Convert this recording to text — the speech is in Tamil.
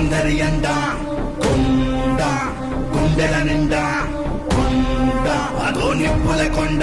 సౌందర్యండా కొండ గుండెల నిండా కొండ అదో నిప్పుల కొండ